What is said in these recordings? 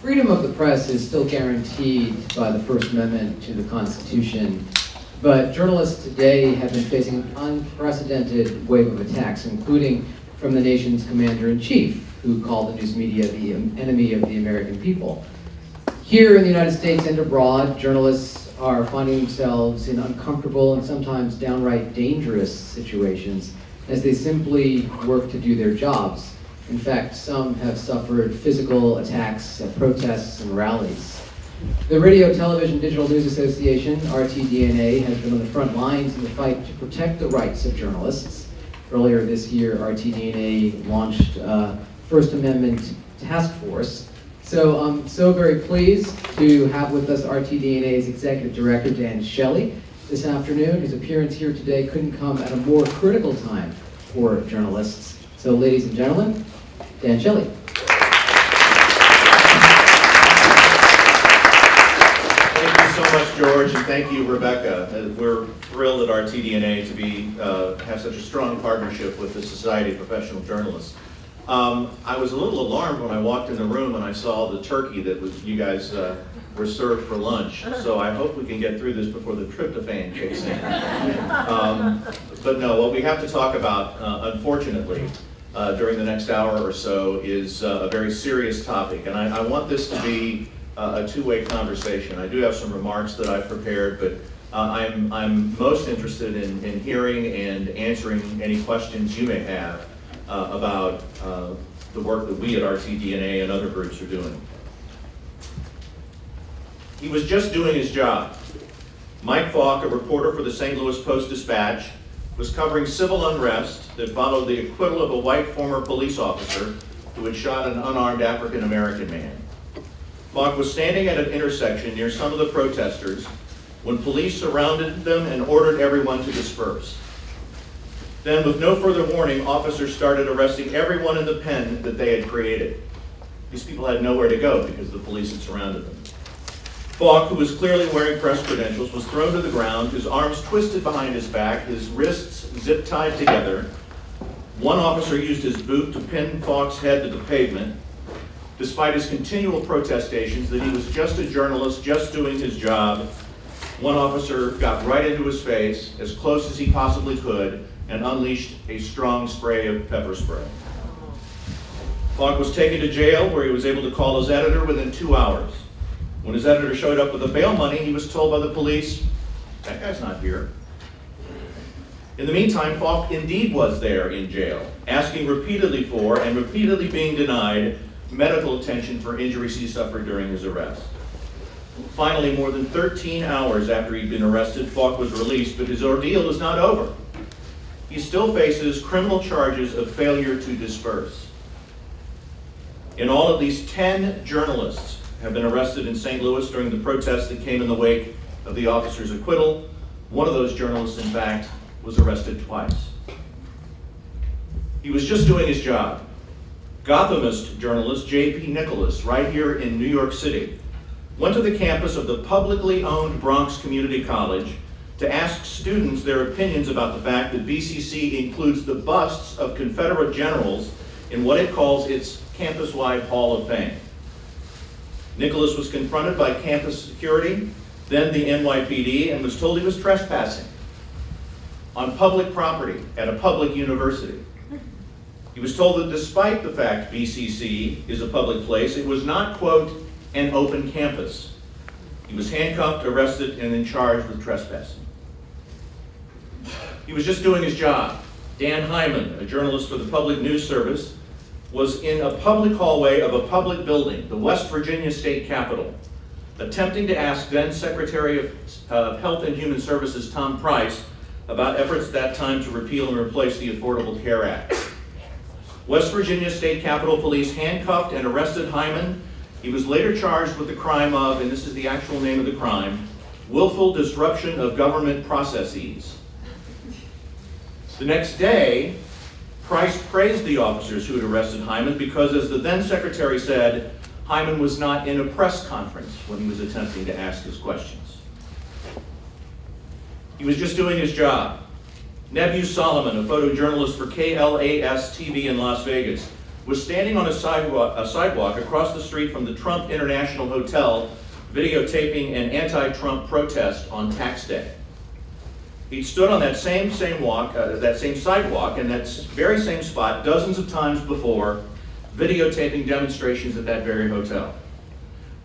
freedom of the press is still guaranteed by the First Amendment to the Constitution, but journalists today have been facing an unprecedented wave of attacks, including from the nation's commander-in-chief, who called the news media the enemy of the American people. Here in the United States and abroad, journalists are finding themselves in uncomfortable and sometimes downright dangerous situations as they simply work to do their jobs. In fact, some have suffered physical attacks at protests and rallies. The Radio Television Digital News Association, RTDNA, has been on the front lines in the fight to protect the rights of journalists. Earlier this year, RTDNA launched a First Amendment Task Force. So I'm so very pleased to have with us RTDNA's Executive Director, Dan Shelley, this afternoon. His appearance here today couldn't come at a more critical time for journalists. So ladies and gentlemen, Dan Shelley. Thank you so much, George, and thank you, Rebecca. Uh, We're thrilled at our RTDNA to be, uh, have such a strong partnership with the Society of Professional Journalists. Um, I was a little alarmed when I walked in the room and I saw the turkey that was, you guys uh, were served for lunch. So I hope we can get through this before the tryptophan kicks in. Um, but no, what we have to talk about, uh, unfortunately, uh, during the next hour or so is uh, a very serious topic. And I, I want this to be uh, a two-way conversation. I do have some remarks that I've prepared, but uh, I'm, I'm most interested in, in hearing and answering any questions you may have uh, about uh, the work that we at RTDNA and other groups are doing. He was just doing his job. Mike Faulk, a reporter for the St. Louis Post-Dispatch, was covering civil unrest that followed the acquittal of a white former police officer who had shot an unarmed African-American man. Faulk was standing at an intersection near some of the protesters when police surrounded them and ordered everyone to disperse. Then, with no further warning, officers started arresting everyone in the pen that they had created. These people had nowhere to go because the police had surrounded them. Faulk, who was clearly wearing press credentials, was thrown to the ground, his arms twisted behind his back, his wrists zip-tied together. One officer used his boot to pin Faulk's head to the pavement. Despite his continual protestations that he was just a journalist, just doing his job, one officer got right into his face, as close as he possibly could, and unleashed a strong spray of pepper spray. Faulk was taken to jail, where he was able to call his editor within two hours. When his editor showed up with the bail money, he was told by the police, that guy's not here. In the meantime, Faulk indeed was there in jail, asking repeatedly for and repeatedly being denied medical attention for injuries he suffered during his arrest. Finally, more than 13 hours after he'd been arrested, Faulk was released, but his ordeal is not over. He still faces criminal charges of failure to disperse. In all, at least 10 journalists have been arrested in St. Louis during the protests that came in the wake of the officer's acquittal. One of those journalists, in fact, was arrested twice. He was just doing his job. Gothamist journalist J.B. Nicholas, right here in New York City, went to the campus of the publicly owned Bronx Community College to ask students their opinions about the fact that BCC includes the busts of Confederate generals in what it calls its campus-wide Hall of Fame. Nicholas was confronted by campus security, then the NYPD, and was told he was trespassing on public property at a public university. He was told that despite the fact BCC is a public place, it was not, quote, an open campus. He was handcuffed, arrested, and then charged with trespassing. He was just doing his job. Dan Heyman, a journalist for the Public News Service, was in a public hallway of a public building, the West Virginia State Capitol, attempting to ask then Secretary of uh, Health and Human Services Tom Price about efforts at that time to repeal and replace the Affordable Care Act. West Virginia State Capitol Police handcuffed and arrested Heyman. He was later charged with the crime of, and this is the actual name of the crime, willful disruption of government processes. The next day, Price praised the officers who had arrested Heyman because, as the then secretary said, Heyman was not in a press conference when he was attempting to ask his questions. He was just doing his job. Nebus Solomon, a photojournalist for KLAS TV in Las Vegas, was standing on a sidewalk, a sidewalk across the street from the Trump International Hotel videotaping an anti-Trump protest on tax day. He stood on that same, same walk, uh, that same sidewalk in that very same spot dozens of times before, videotaping demonstrations at that very hotel.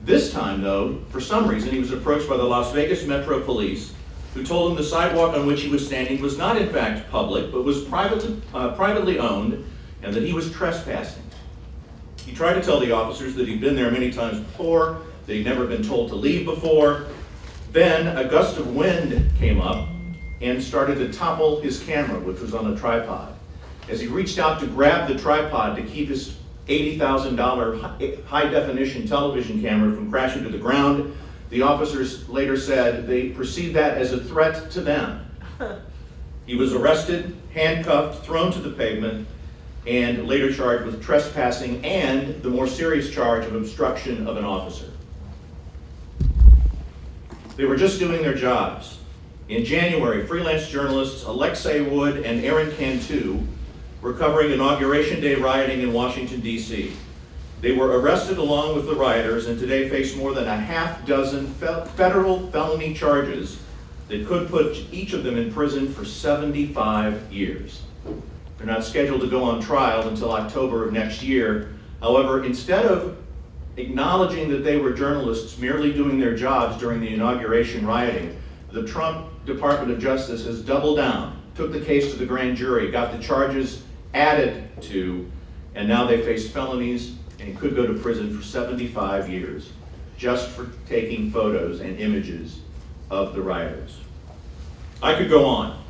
This time, though, for some reason, he was approached by the Las Vegas Metro Police, who told him the sidewalk on which he was standing was not in fact public, but was privately, uh, privately owned, and that he was trespassing. He tried to tell the officers that he'd been there many times before, that he'd never been told to leave before. Then a gust of wind came up and started to topple his camera, which was on a tripod. As he reached out to grab the tripod to keep his $80,000 high-definition television camera from crashing to the ground, the officers later said they perceived that as a threat to them. He was arrested, handcuffed, thrown to the pavement, and later charged with trespassing and the more serious charge of obstruction of an officer. They were just doing their jobs. In January, freelance journalists Alexei Wood and Aaron Cantu were covering Inauguration Day rioting in Washington, D.C. They were arrested along with the rioters and today face more than a half dozen fe- federal felony charges that could put each of them in prison for 75 years. They're not scheduled to go on trial until October of next year. However, instead of acknowledging that they were journalists merely doing their jobs during the inauguration rioting, the Trump Department of Justice has doubled down, took the case to the grand jury, got the charges added to, and now they face felonies and could go to prison for 75 years just for taking photos and images of the rioters. I could go on.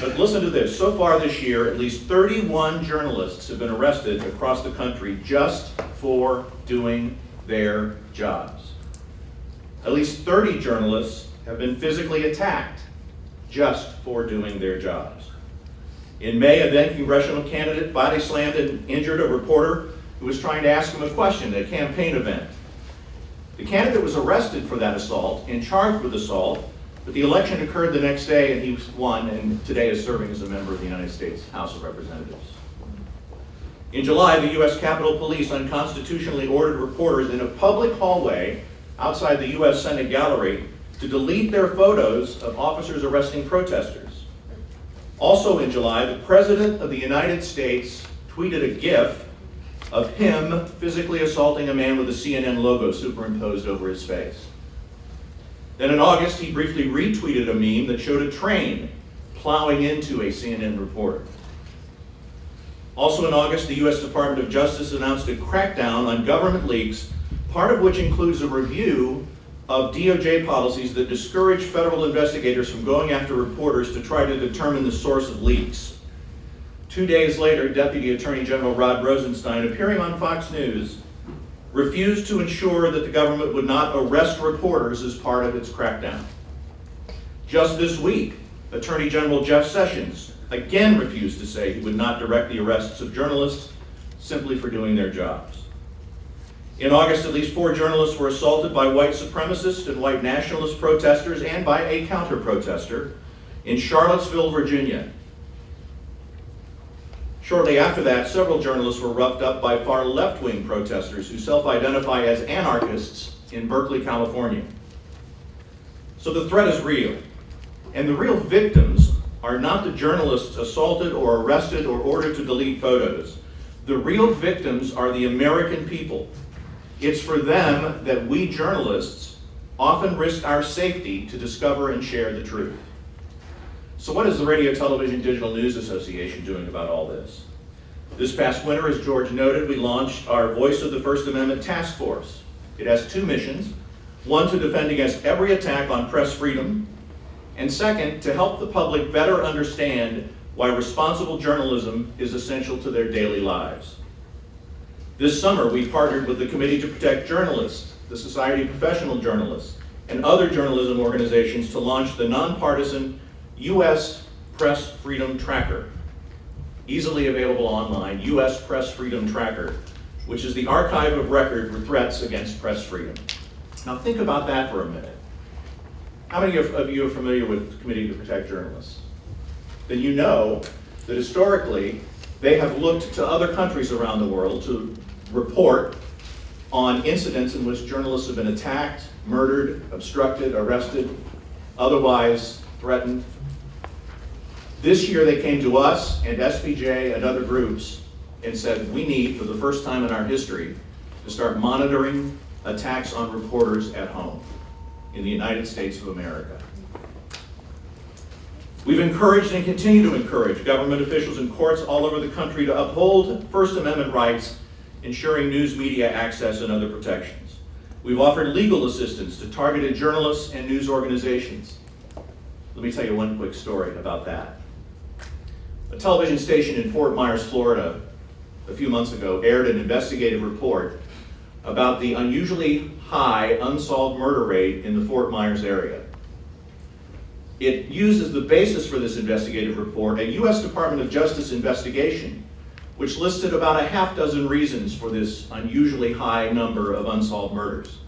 But listen to this. So far this year, at least 31 journalists have been arrested across the country just for doing their jobs. At least 30 journalists have been physically attacked just for doing their jobs. In May, a then congressional candidate body slammed and injured a reporter who was trying to ask him a question at a campaign event. The candidate was arrested for that assault and charged with assault, but the election occurred the next day and he won and today is serving as a member of the United States House of Representatives. In July, the U.S. Capitol Police unconstitutionally ordered reporters in a public hallway outside the U.S. Senate gallery to delete their photos of officers arresting protesters. Also in July, the President of the United States tweeted a GIF of him physically assaulting a man with a CNN logo superimposed over his face. Then in August, he briefly retweeted a meme that showed a train plowing into a CNN reporter. Also in August, the U.S. Department of Justice announced a crackdown on government leaks, part of which includes a review of DOJ policies that discourage federal investigators from going after reporters to try to determine the source of leaks. Two days later, Deputy Attorney General Rod Rosenstein, appearing on Fox News, refused to ensure that the government would not arrest reporters as part of its crackdown. Just this week, Attorney General Jeff Sessions again refused to say he would not direct the arrests of journalists simply for doing their jobs. In August, at least four journalists were assaulted by white supremacist and white nationalist protesters and by a counter-protester in Charlottesville, Virginia. Shortly after that, several journalists were roughed up by far left-wing protesters who self-identify as anarchists in Berkeley, California. So the threat is real. And the real victims are not the journalists assaulted or arrested or ordered to delete photos. The real victims are the American people. It's for them that we journalists often risk our safety to discover and share the truth. So what is the Radio Television Digital News Association doing about all this? This past winter, as George noted, we launched our Voice of the First Amendment Task Force. It has two missions. One, to defend against every attack on press freedom, and second, to help the public better understand why responsible journalism is essential to their daily lives. This summer, we partnered with the Committee to Protect Journalists, the Society of Professional Journalists, and other journalism organizations to launch the nonpartisan U.S. Press Freedom Tracker, easily available online, U.S. Press Freedom Tracker, which is the archive of record for threats against press freedom. Now think about that for a minute. How many of you are familiar with the Committee to Protect Journalists? Then you know that historically, They have looked to other countries around the world to report on incidents in which journalists have been attacked, murdered, obstructed, arrested, otherwise threatened. This year they came to us and SPJ and other groups and said, we need, for the first time in our history, to start monitoring attacks on reporters at home in the United States of America. We've encouraged and continue to encourage government officials and courts all over the country to uphold First Amendment rights, ensuring news media access and other protections. We've offered legal assistance to targeted journalists and news organizations. Let me tell you one quick story about that. A television station in Fort Myers, Florida, a few months ago, aired an investigative report about the unusually high unsolved murder rate in the Fort Myers area. It used as the basis for this investigative report a U.S. Department of Justice investigation, which listed about a half dozen reasons for this unusually high number of unsolved murders.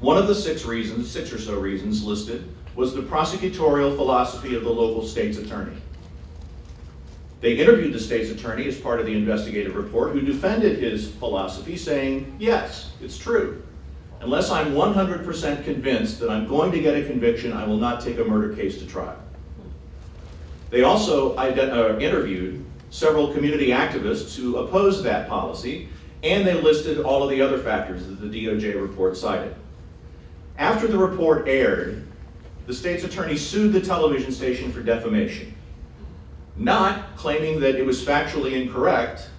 One of the six reasons, six or so reasons listed, was the prosecutorial philosophy of the local state's attorney. They interviewed the state's attorney as part of the investigative report, who defended his philosophy, saying, yes, it's true. Unless I'm 100% convinced that I'm going to get a conviction, I will not take a murder case to trial. They also uh, interviewed several community activists who opposed that policy, and they listed all of the other factors that the DOJ report cited. After the report aired, the state's attorney sued the television station for defamation not claiming that it was factually incorrect,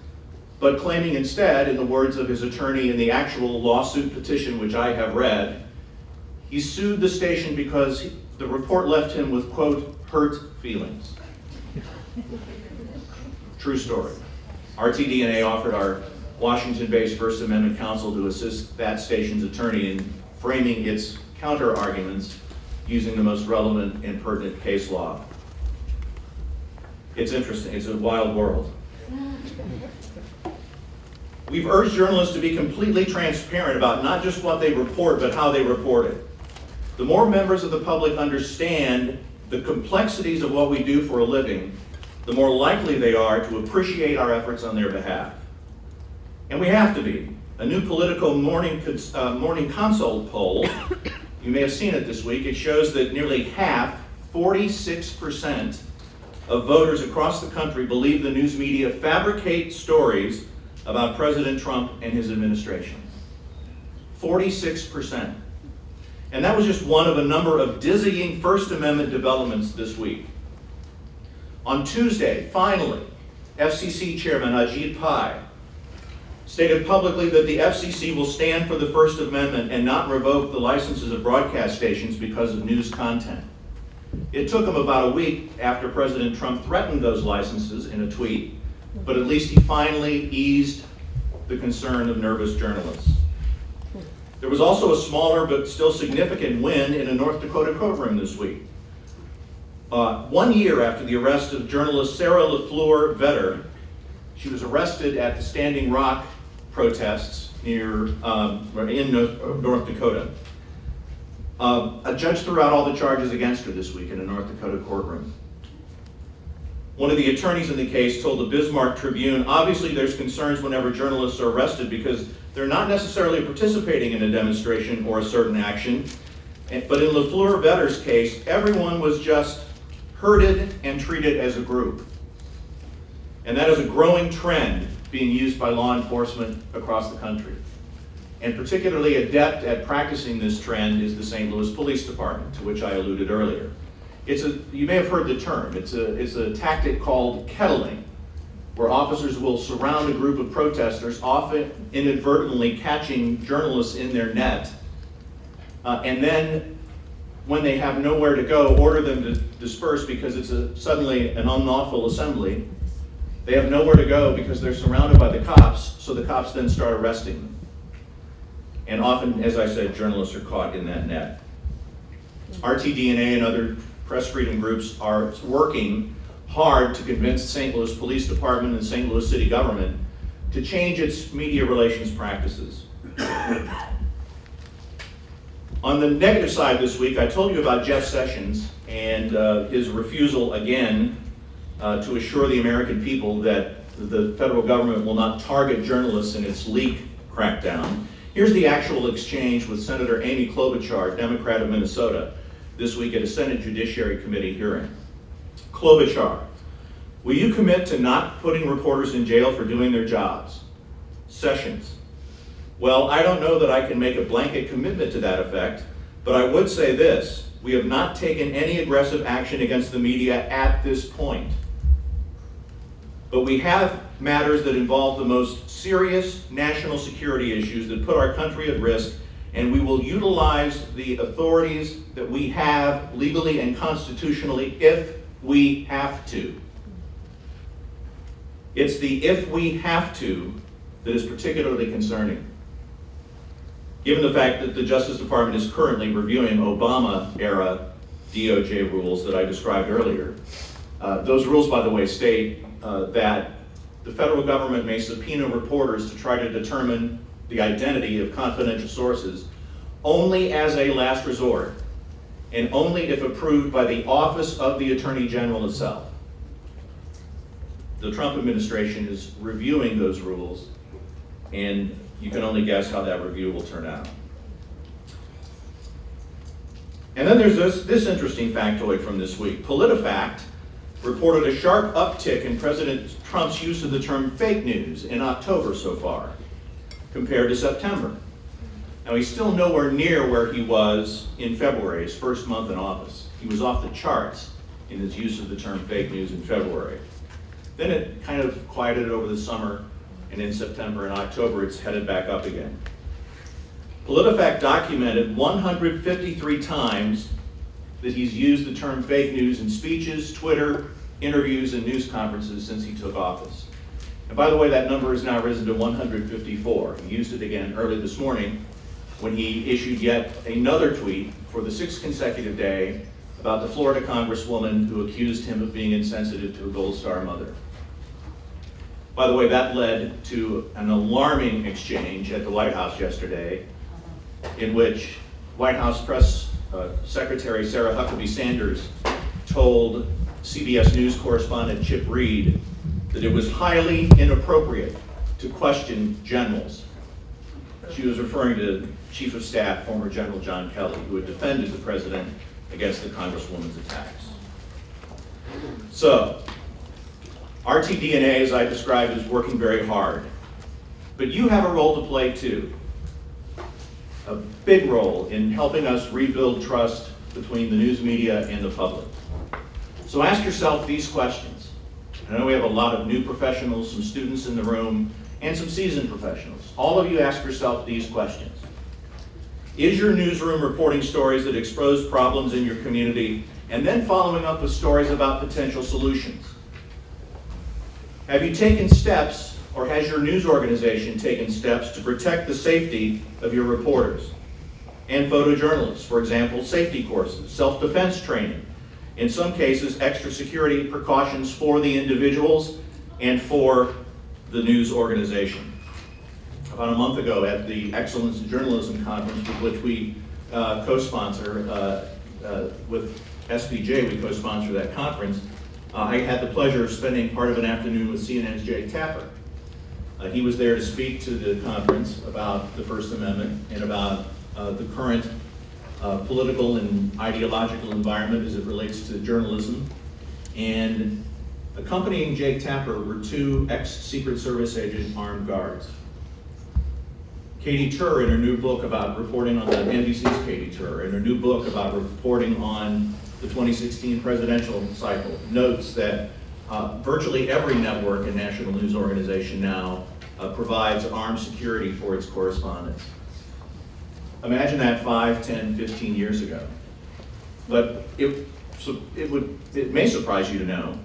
but claiming instead, in the words of his attorney in the actual lawsuit petition which I have read, he sued the station because the report left him with, quote, hurt feelings. True story. RTDNA offered our Washington-based First Amendment counsel to assist that station's attorney in framing its counter-arguments using the most relevant and pertinent case law. It's interesting, it's a wild world. We've urged journalists to be completely transparent about not just what they report, but how they report it. The more members of the public understand the complexities of what we do for a living, the more likely they are to appreciate our efforts on their behalf. And we have to be. A new Politico morning, uh, morning consult poll, you may have seen it this week, it shows that nearly half, 46%, of voters across the country believe the news media fabricate stories about President Trump and his administration. 46%. And that was just one of a number of dizzying First Amendment developments this week. On Tuesday, finally, FCC Chairman Ajit Pai stated publicly that the FCC will stand for the First Amendment and not revoke the licenses of broadcast stations because of news content. It took him about a week after President Trump threatened those licenses in a tweet, but at least he finally eased the concern of nervous journalists. There was also a smaller but still significant win in a North Dakota courtroom this week. Uh, one year after the arrest of journalist Sarah LaFleur Vetter, she was arrested at the Standing Rock protests near um, in North Dakota. Uh, a judge threw out all the charges against her this week in a North Dakota courtroom. One of the attorneys in the case told the Bismarck Tribune, obviously there's concerns whenever journalists are arrested because they're not necessarily participating in a demonstration or a certain action. But in LaFleur Vetter's case, everyone was just herded and treated as a group. And that is a growing trend being used by law enforcement across the country. And particularly adept at practicing this trend is the St. Louis Police Department, to which I alluded earlier. It's a, you may have heard the term, it's a, it's a tactic called kettling, where officers will surround a group of protesters, often inadvertently catching journalists in their net, uh, and then when they have nowhere to go, order them to disperse because it's a, suddenly an unlawful assembly. They have nowhere to go because they're surrounded by the cops, so the cops then start arresting them. And often, as I said, journalists are caught in that net. RTDNA and other press freedom groups are working hard to convince St. Louis Police Department and St. Louis City government to change its media relations practices. On the negative side this week, I told you about Jeff Sessions and uh, his refusal again uh, to assure the American people that the federal government will not target journalists in its leak crackdown. Here's the actual exchange with Senator Amy Klobuchar, Democrat of Minnesota, this week at a Senate Judiciary Committee hearing. Klobuchar, will you commit to not putting reporters in jail for doing their jobs? Sessions, well, I don't know that I can make a blanket commitment to that effect, but I would say this, we have not taken any aggressive action against the media at this point. But we have matters that involve the most serious national security issues that put our country at risk, and we will utilize the authorities that we have legally and constitutionally if we have to. It's the if we have to that is particularly concerning. Given the fact that the Justice Department is currently reviewing Obama-era DOJ rules that I described earlier, uh, those rules, by the way, state uh, that the federal government may subpoena reporters to try to determine the identity of confidential sources only as a last resort and only if approved by the Office of the Attorney General itself. The Trump administration is reviewing those rules and you can only guess how that review will turn out. And then there's this, this interesting factoid from this week. PolitiFact reported a sharp uptick in President Trump's use of the term fake news in October so far, compared to September. Now he's still nowhere near where he was in February, his first month in office. He was off the charts in his use of the term fake news in February. Then it kind of quieted over the summer, and in September and October it's headed back up again. PolitiFact documented 153 times that he's used the term fake news in speeches, Twitter, interviews, and news conferences since he took office. And by the way, that number has now risen to 154. He used it again early this morning when he issued yet another tweet for the sixth consecutive day about the Florida congresswoman who accused him of being insensitive to a Gold Star mother. By the way, that led to an alarming exchange at the White House yesterday in which White House Press uh, Secretary Sarah Huckabee Sanders told CBS News correspondent Chip Reid that it was highly inappropriate to question generals. She was referring to Chief of Staff, former General John Kelly, who had defended the president against the Congresswoman's attacks. So, RTDNA, as I described, is working very hard. But you have a role to play too. A big role in helping us rebuild trust between the news media and the public. So ask yourself these questions. I know we have a lot of new professionals, some students in the room, and some seasoned professionals. All of you ask yourself these questions. Is your newsroom reporting stories that expose problems in your community and then following up with stories about potential solutions? Have you taken steps, or has your news organization taken steps to protect the safety of your reporters and photojournalists? For example, safety courses, self-defense training, in some cases, extra security precautions for the individuals and for the news organization. About a month ago at the Excellence in Journalism Conference, with which we uh, co-sponsor uh, uh, with SPJ, we co-sponsor that conference, uh, I had the pleasure of spending part of an afternoon with CNN's Jake Tapper. Uh, he was there to speak to the conference about the First Amendment and about uh, the current uh, political and ideological environment as it relates to journalism. And accompanying Jake Tapper were two ex-Secret Service agent armed guards. Katie Tur, in her new book about reporting on the NBC's Katie Tur, in her new book about reporting on the 2016 presidential cycle, notes that uh, virtually every network and national news organization now uh, provides armed security for its correspondents. Imagine that 5, 10, 15 years ago. But it, so it, would, it may surprise you to know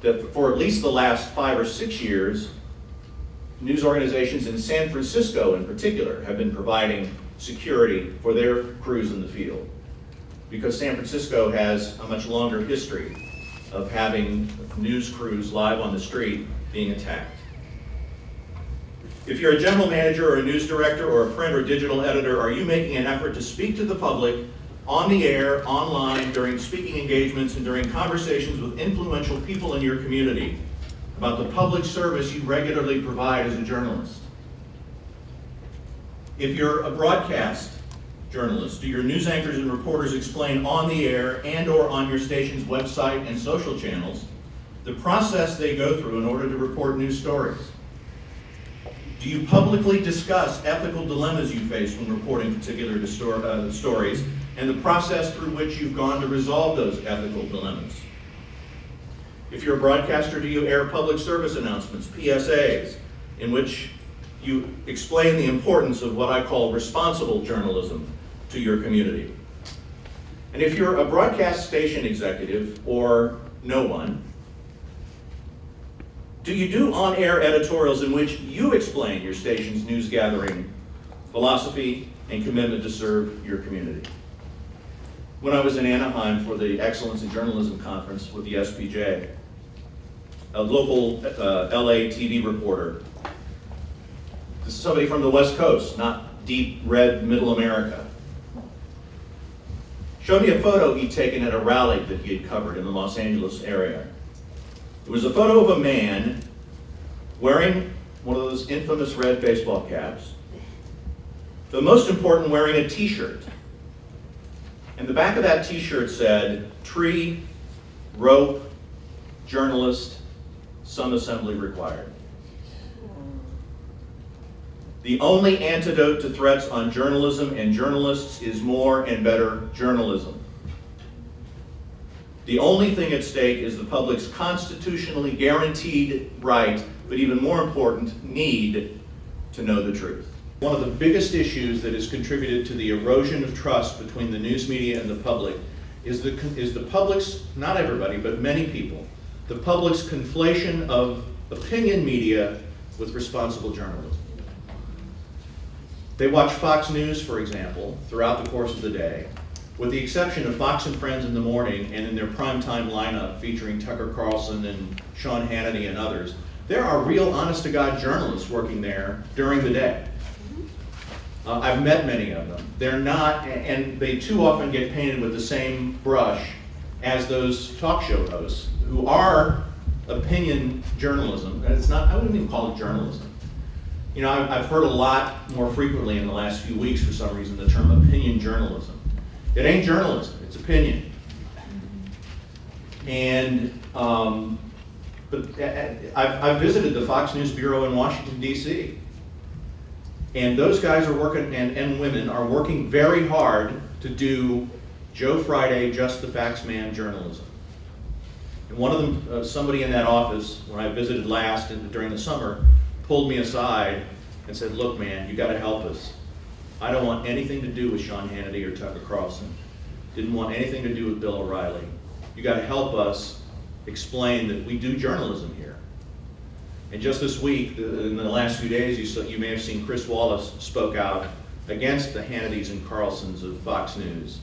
that for at least the last five or six years, news organizations in San Francisco in particular have been providing security for their crews in the field. Because San Francisco has a much longer history of having news crews live on the street being attacked. If you're a general manager or a news director or a print or digital editor, are you making an effort to speak to the public on the air, online, during speaking engagements, and during conversations with influential people in your community about the public service you regularly provide as a journalist. If you're a broadcast journalist, do your news anchors and reporters explain on the air and/or on your station's website and social channels the process they go through in order to report news stories? Do you publicly discuss ethical dilemmas you face when reporting particular uh, stories and the process through which you've gone to resolve those ethical dilemmas? If you're a broadcaster, do you air public service announcements, PSAs, in which you explain the importance of what I call responsible journalism to your community? And if you're a broadcast station executive or no one, do you do on-air editorials in which you explain your station's news gathering philosophy and commitment to serve your community? When I was in Anaheim for the Excellence in Journalism Conference with the SPJ, a local uh, LA TV reporter, this is somebody from the West Coast, not deep red middle America, showed me a photo he'd taken at a rally that he had covered in the Los Angeles area. It was a photo of a man wearing one of those infamous red baseball caps, but most important, wearing a t-shirt. And the back of that t-shirt said, tree, rope, journalist, some assembly required. The only antidote to threats on journalism and journalists is more and better journalism. The only thing at stake is the public's constitutionally guaranteed right, but even more important, need to know the truth. One of the biggest issues that has contributed to the erosion of trust between the news media and the public is the, is the public's, not everybody, but many people, the public's conflation of opinion media with responsible journalism. They watch Fox News, for example, throughout the course of the day, with the exception of Fox and Friends in the morning and in their primetime lineup featuring Tucker Carlson and Sean Hannity and others, there are real honest-to-God journalists working there during the day. Uh, I've met many of them. They're not, and they too often get painted with the same brush as those talk show hosts who are opinion journalism. It's not, I wouldn't even call it journalism. You know, I've, heard a lot more frequently in the last few weeks for some reason the term opinion journalism. It ain't journalism, it's opinion. And, um, but I've, I've visited the Fox News Bureau in Washington, D.C. And those guys are working, and, and women are working very hard to do Joe Friday, just the facts man journalism. And one of them, uh, somebody in that office, when I visited last in, during the summer, pulled me aside and said, look, man, you gotta help us. I don't want anything to do with Sean Hannity or Tucker Carlson. Didn't want anything to do with Bill O'Reilly. You gotta help us explain that we do journalism here. And just this week, in the last few days, you saw, you may have seen Chris Wallace spoke out against the Hannitys and Carlsons of Fox News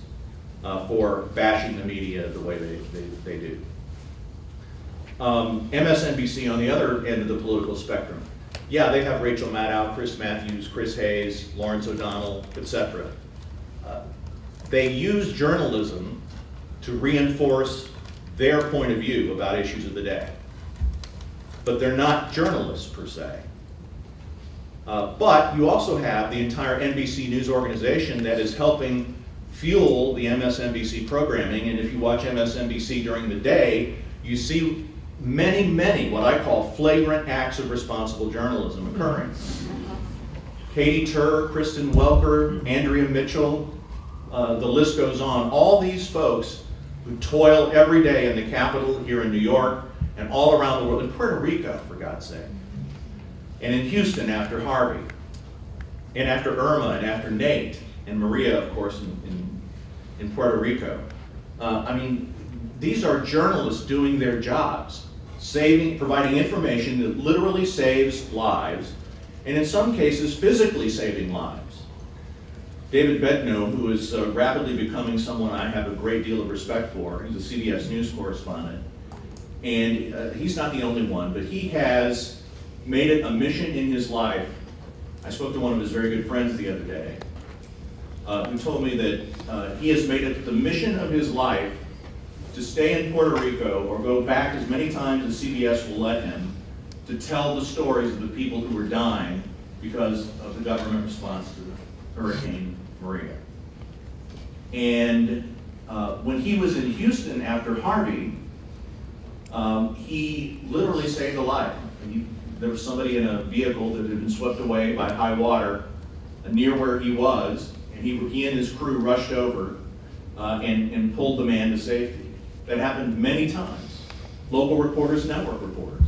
uh, for bashing the media the way they, they, they do. Um, MSNBC on the other end of the political spectrum. Yeah, they have Rachel Maddow, Chris Matthews, Chris Hayes, Lawrence O'Donnell, etc. Uh, They use journalism to reinforce their point of view about issues of the day. But they're not journalists per se. Uh, but you also have the entire NBC News organization that is helping fuel the MSNBC programming. And if you watch MSNBC during the day, you see many, many what I call flagrant acts of responsible journalism occurring. Katie Tur, Kristen Welker, Andrea Mitchell, uh, the list goes on. All these folks who toil every day in the capital here in New York and all around the world, in Puerto Rico, for God's sake, and in Houston after Harvey, and after Irma, and after Nate, and Maria, of course, in, in, in Puerto Rico. Uh, I mean, these are journalists doing their jobs, saving, providing information that literally saves lives, and in some cases, physically saving lives. David Begnaud, who is uh, rapidly becoming someone I have a great deal of respect for, he's a CBS News correspondent, and uh, he's not the only one, but he has made it a mission in his life. I spoke to one of his very good friends the other day. Uh, who told me that uh, he has made it the mission of his life to stay in Puerto Rico or go back as many times as CBS will let him to tell the stories of the people who were dying because of the government response to Hurricane Maria. And uh, when he was in Houston after Harvey, um, he literally saved a life. He- there was somebody in a vehicle that had been swept away by high water uh, near where he was, and he, he and his crew rushed over uh, and, and pulled the man to safety. That happened many times. Local reporters, network reporters.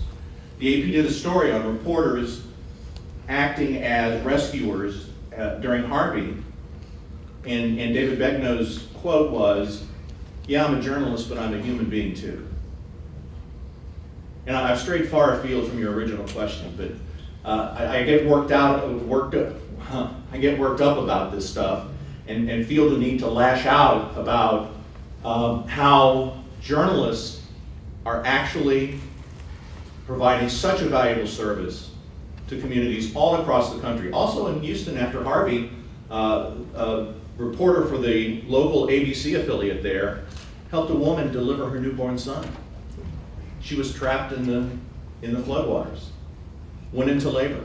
The AP did a story on reporters acting as rescuers uh, during Harvey, and, and David Begnaud's quote was, "Yeah, I'm a journalist, but I'm a human being too." And I've strayed far afield from your original question, but uh, I, I get worked out, worked up, I get worked up about this stuff and, and feel the need to lash out about um, how journalists are actually providing such a valuable service to communities all across the country. Also in Houston after Harvey, uh, a reporter for the local ABC affiliate there helped a woman deliver her newborn son. She was trapped in the, in the floodwaters, went into labor.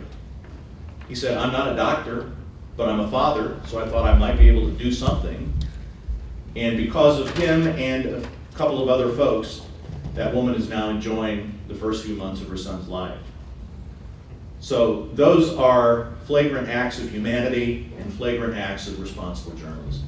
He said, I'm not a doctor, but I'm a father, so I thought I might be able to do something. And because of him and couple of other folks, that woman is now enjoying the first few months of her son's life. So those are flagrant acts of humanity and flagrant acts of responsible journalism.